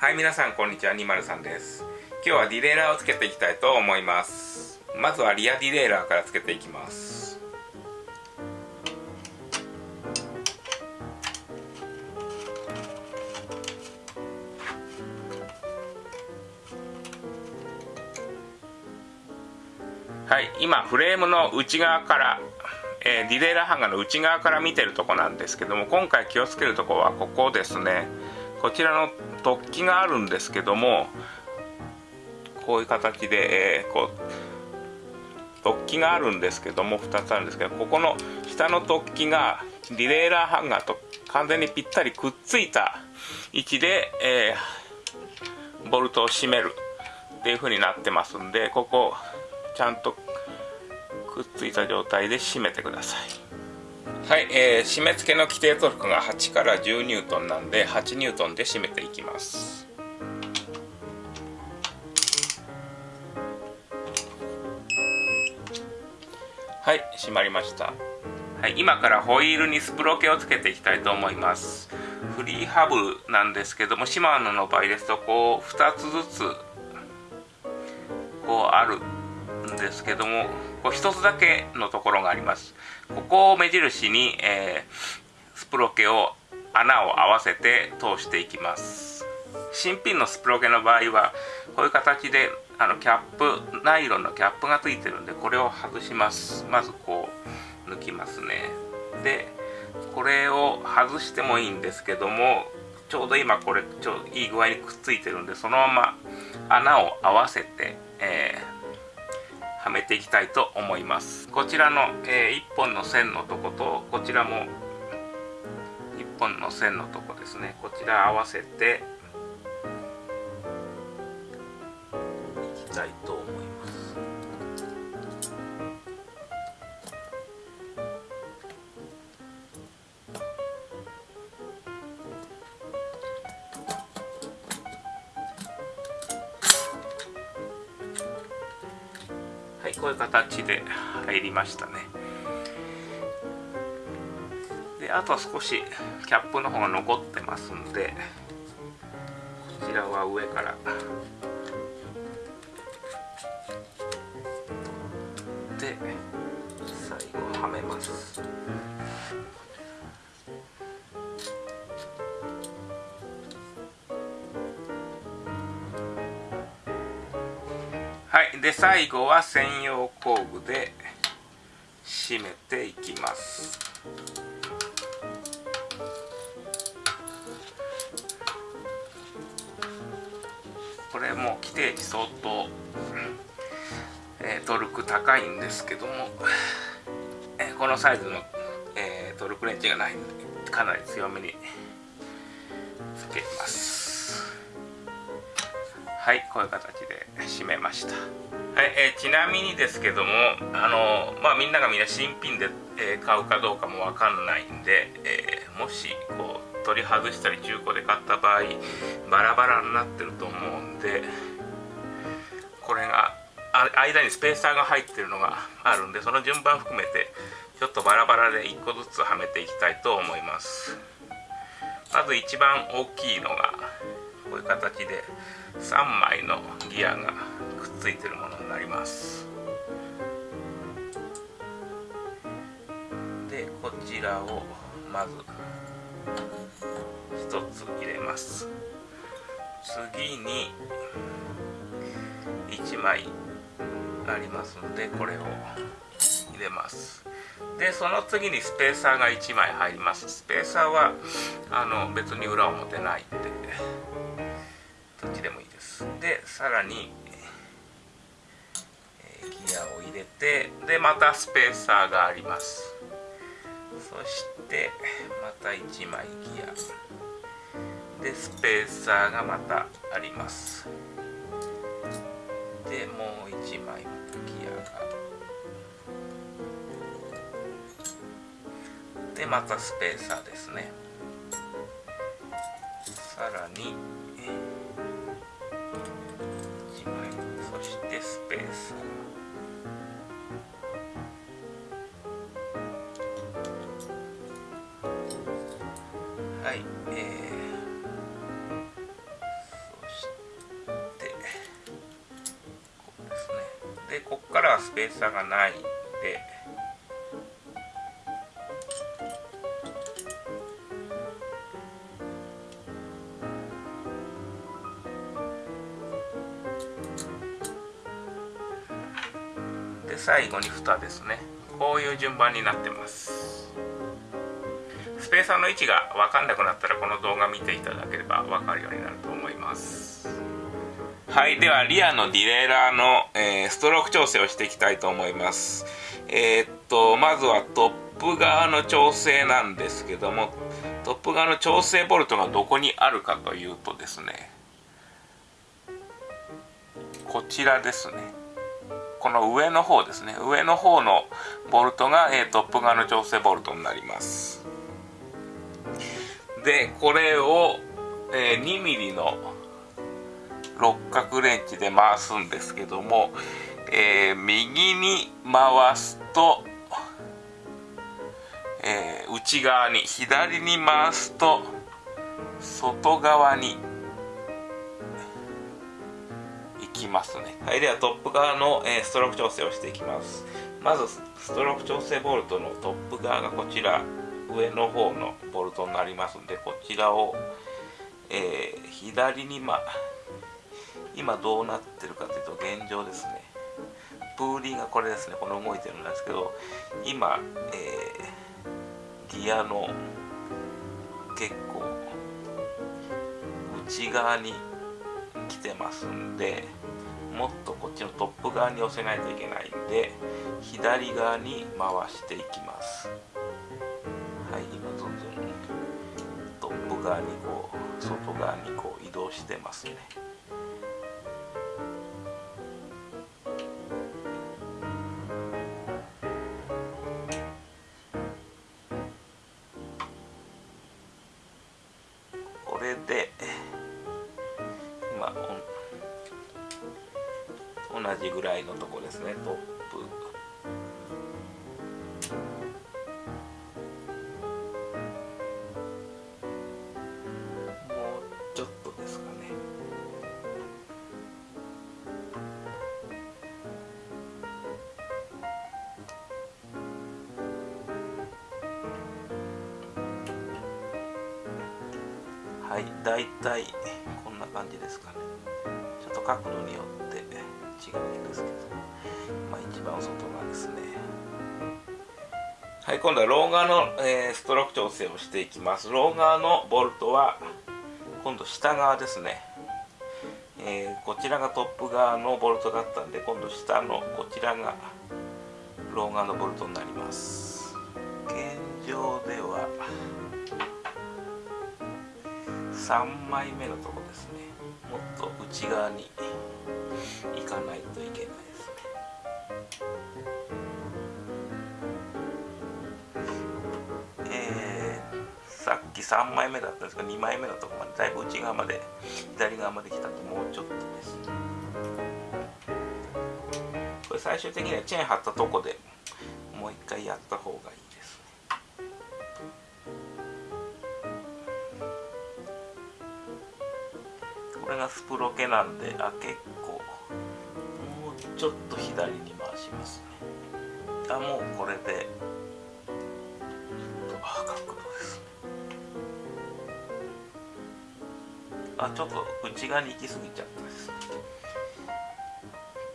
はい皆さんこんにちは。203です。今日はディレイラーをつけていきたいと思います。まずはリアディレイラーからつけていきます。はい今フレームの内側からえー、ディレイラーハンガーの内側から見てるとこなんですけども今回気をつけるとこはここですね。こちらの突起があるんですけどもこういう形で、えー、こう突起があるんですけども2つあるんですけどここの下の突起がディレイラーハンガーと完全にぴったりくっついた位置で、えー、ボルトを締めるっていう風になってますんでここちゃんとくっついた状態で締めてください。はい、えー、締め付けの規定トルクが8から10ニュートンなんで8ニュートンで締めていきます。はい締まりました。はい、今からホイールにスプロケをつけていきたいと思います。フリーハブなんですけどもシマノの場合ですとこう2つずつこうあるんですけどもこう1つだけのところがあります。ここを目印に、えー、スプロケを穴を合わせて通していきます。新品のスプロケの場合はこういう形であのキャップナイロンのキャップがついてるんでこれを外します。まずこう抜きますね。でこれを外してもいいんですけどもちょうど今これちょいい具合にくっついてるんでそのまま穴を合わせて、えーはめていきたいと思います。こちらの、えー、1本の線のとことこちらも1本の線のとこですね。こちら合わせてはいこういう形で入りましたね。であとは少しキャップの方が残ってますんでこちらは上からで最後は専用工具で締めていきます。これも規定値相当、えー、トルク高いんですけども、えー、このサイズの、えー、トルクレンチがないんでかなり強めにつけます。はいこういう形で締めました。はい、えー、ちなみにですけどもあのまあみんながみんな新品で、えー、買うかどうかもわかんないんで、えー、もしこう取り外したり中古で買った場合バラバラになってると思うんでこれが間にスペーサーが入ってるのがあるんでその順番含めてちょっとバラバラで1個ずつはめていきたいと思います。まず一番大きいのがこういう形で3枚のギアがくっついてるもの。なります。でこちらをまず1つ入れます。次に1枚ありますのでこれを入れます。でその次にスペーサーが1枚入ります。スペーサーはあの別に裏表ないんでどっちでもいいです。でさらに、ギアを入れてでまたスペーサーがあります。そしてまた1枚ギア。でスペーサーがまたあります。でもう1枚ギアが。でまたスペーサーですね。さらにからはスペーサーがないんで。で最後に蓋ですね。こういう順番になってます。スペーサーの位置が分かんなくなったらこの動画見ていただければ分かるようになると思います。はいではリアのディレイラーの、えー、ストローク調整をしていきたいと思います。えー、っとまずはトップ側の調整なんですけどもトップ側の調整ボルトがどこにあるかというとですねこちらですね。この上の方ですね。上の方のボルトが、えー、トップ側の調整ボルトになります。でこれを、えー、2 m m の六角レンチで回すんですけども、えー、右に回すと、えー、内側に左に回すと外側に行きますね。はいではトップ側の、えー、ストローク調整をしていきます。まずストローク調整ボルトのトップ側がこちら上の方のボルトになりますんでこちらを、えー、左にま今どうなってるかというと現状ですね。プーリーがこれですね。この動いてるんですけど今、えー、ギアの結構内側に来てますんでもっとこっちのトップ側に寄せないといけないんで左側に回していきます。はい今どんどんトップ側にこう外側にこう移動してますね。ちょっとですかね。はい大体こんな感じですかね。ちょっと角度によって違うんですけどまあ一番外側ですね。はい今度はロー側の、えー、ストローク調整をしていきます。ロー側のボルトは今度下側ですね。えー、こちらがトップ側のボルトだったんで今度下のこちらがロー側のボルトになります。現状では3枚目のとこですね。もっと内側に行かないと。き3枚目だったんですが2枚目のとこまでだいぶ内側まで左側まで来たんでもうちょっとです。これ最終的にはチェーン張ったとこでもう一回やった方がいいこれがスプロケなんであ結構もうちょっと左に回しますね。あもうこれであちょっと内側に行き過ぎちゃったです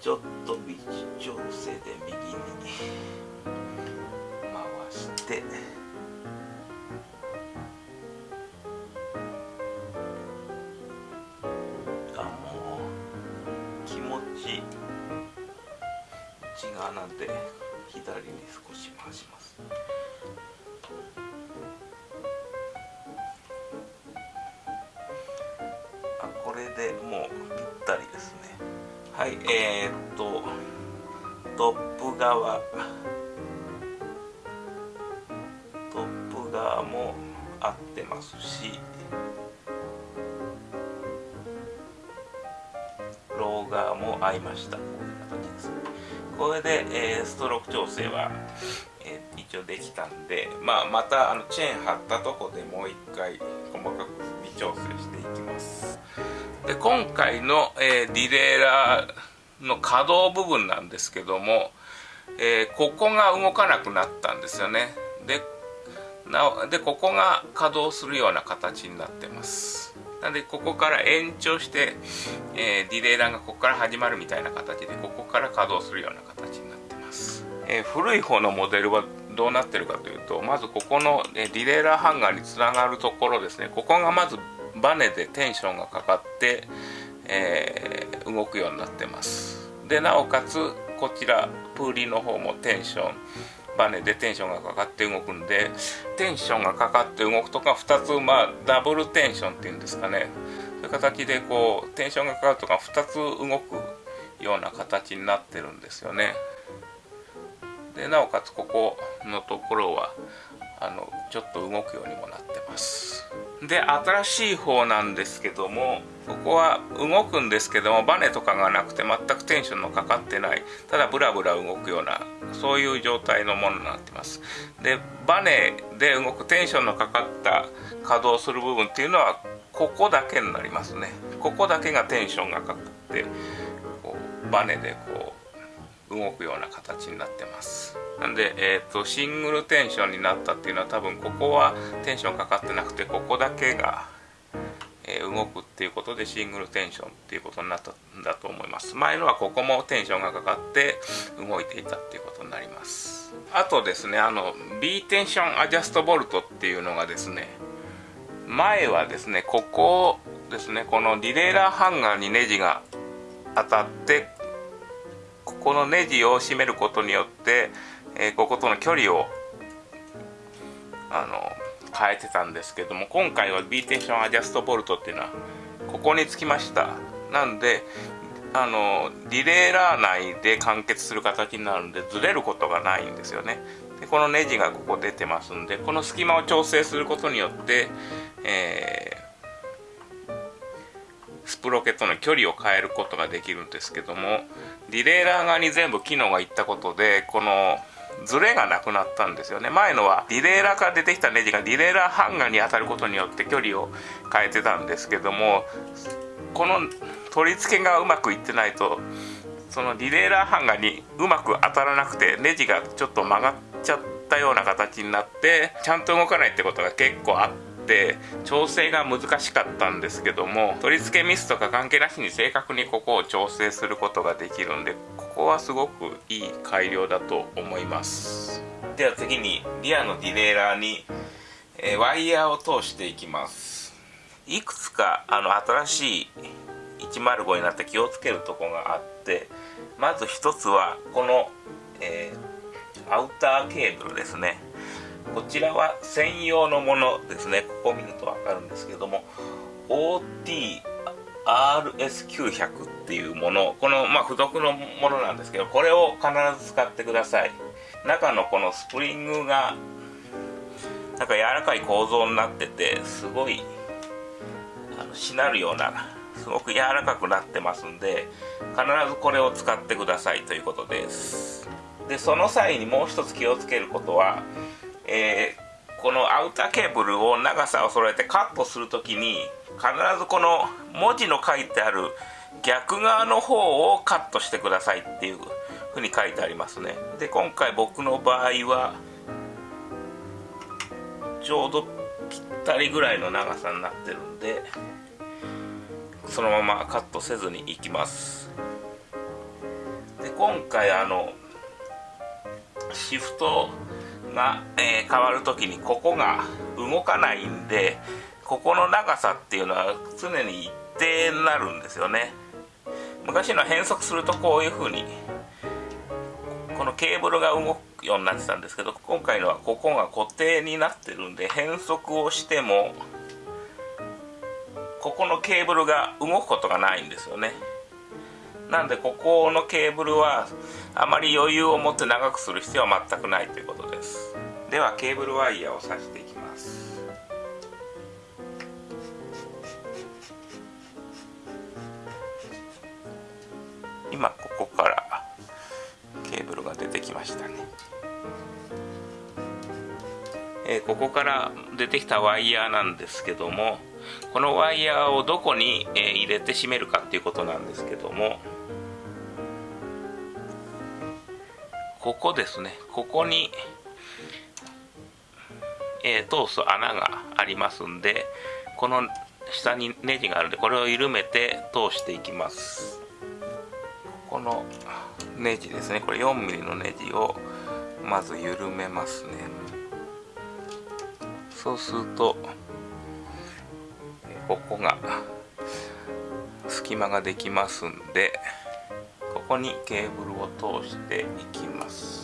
ちょっと微調整で右に。回して。あもう気持ち。内側なんで左に少し回します。はいえー、っとトップ側。トップ側も合ってますしロー側も合いました。こういう形です。これで、えー、ストローク調整は、えー、一応できたんで、まあ、またあのチェーン貼ったとこでもう一回細かく微調整していきます。で今回の、えー、ディレイラーの可動部分なんですけども、えー、ここが動かなくなったんですよね。でなでここが稼働するような形になってます。なのでここから延長して、えー、ディレイラーがここから始まるみたいな形でここから稼働するような形になってます、えー、古い方のモデルはどうなってるかというとまずここの、えディレイラーハンガーにつながるところですね。ここがまずバネでテンションがかかって、えー、動くようになってます。でなおかつこちらプーリーの方もテンションバネでテンションがかかって動くんでテンションがかかって動くとか2つまあダブルテンションっていうんですかね。そういう形でこうテンションがかかるとか2つ動くような形になってるんですよね。でなおかつここのところはあのちょっと動くようにもなってます。で新しい方なんですけどもここは動くんですけどもバネとかがなくて全くテンションのかかってない。ただブラブラ動くようなそういう状態のものになってます。でバネで動くテンションのかかった稼働する部分っていうのはここだけになりますね。ここだけがテンションがかかってこうバネでこう動くような形になってます。なんで、えーと、シングルテンションになったっていうのは多分ここはテンションかかってなくてここだけが、えー、動くっていうことでシングルテンションっていうことになったんだと思います。前のはここもテンションがかかって動いていたっていうことになります。あとですねあの B テンションアジャストボルトっていうのがですね前はですねここですねこのリレーラーハンガーにネジが当たってこのネジを締めることによってえー、こことの距離をあの変えてたんですけども今回は B テンションアジャストボルトっていうのはここにつきました。なんであのリレーラー内で完結する形になるんでずれることがないんですよね。でこのネジがここ出てますんでこの隙間を調整することによって、え、プロケットの距離を変えることができるんですけどもリレーラー側に全部機能がいったことでこのズレがなくなったんですよね。前のはリレーラーから出てきたネジがリレーラーハンガーに当たることによって距離を変えてたんですけどもこの取り付けがうまくいってないとそのリレーラーハンガーにうまく当たらなくてネジがちょっと曲がっちゃったような形になってちゃんと動かないってことが結構あってって調整が難しかったんですけども取り付けミスとか関係なしに正確にここを調整することができるんでここはすごくいい改良だと思います。では次にリアのディレイラーに、え、ワイヤーを通していきます。いくつかあの新しい105になって気をつけるとこがあってまず一つはこの、えー、アウターケーブルですね。こちらは専用のものですね。ここを見ると分かるんですけども OT RS900 っていうもの。この、まあ、付属のものなんですけどこれを必ず使ってください。中のこのスプリングがなんか柔らかい構造になっててすごいあのしなるようなすごく柔らかくなってますんで必ずこれを使ってくださいということです。でその際にもう一つ気をつけることは、えー、このアウターケーブルを長さを揃えてカットするときに必ずこの文字の書いてある逆側の方をカットしてくださいっていうふうに書いてありますね。で今回僕の場合はちょうどぴったりぐらいの長さになってるんでそのままカットせずにいきます。で今回あのシフトが、えー、変わる時にここが動かないんでここの長さっていうのは常に一定になるんですよね。昔の変速するとこういう風にこのケーブルが動くようになってたんですけど今回のはここが固定になってるんで変速をしてもここのケーブルが動くことがないんですよね。なんでここのケーブルはあまり余裕を持って長くする必要は全くないということです。ではケーブルワイヤーを挿していきます。今ここからケーブルが出てきましたね、えー、ここから出てきたワイヤーなんですけどもこのワイヤーをどこに、えー、入れて締めるかっていうことなんですけどもここですね。ここに、通す穴がありますんでこの下にネジがあるんでこれを緩めて通していきます。このネジですね。これ 4mm のネジをまず緩めますね。そうするとここが隙間ができますんでここにケーブルを通していきます。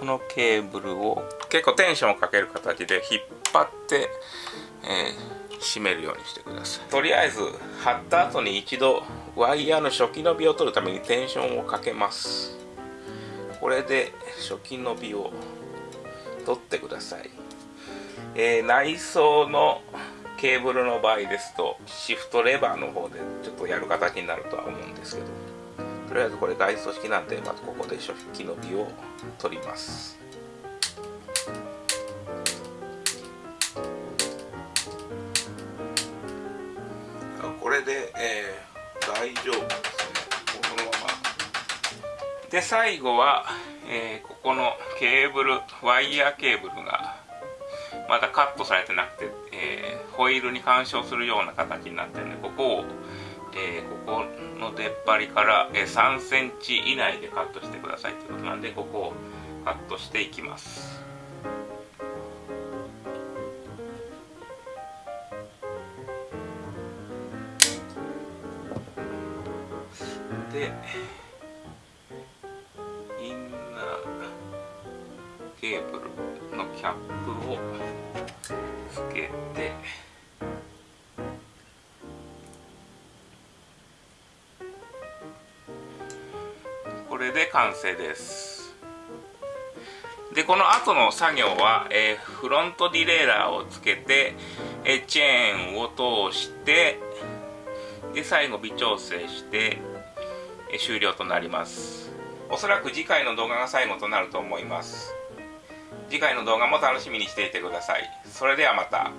このケーブルを結構テンションをかける形で引っ張って、えー、締めるようにしてください。とりあえず貼った後に一度ワイヤーの初期伸びを取るためにテンションをかけます。これで初期伸びを取ってください、えー、内装のケーブルの場合ですとシフトレバーの方でちょっとやる形になるとは思うんですけど。とりあえずこれ外装式なんでまずここで初期伸びを取ります。これで、えー、大丈夫ですね。このまま。で最後は、えー、ここのケーブルワイヤーケーブルがまだカットされてなくて、えー、ホイールに干渉するような形になってるんでここをえー、ここ出っ張りから、えー、3センチ以内でカットしてくださいということなんでここをカットしていきます。でインナーケーブルのキャップをつけて完成です。でこの後の作業は、えー、フロントディレイラーをつけて、えー、チェーンを通してで最後微調整して、えー、終了となります。おそらく次回の動画が最後となると思います。次回の動画も楽しみにしていてください。それではまた。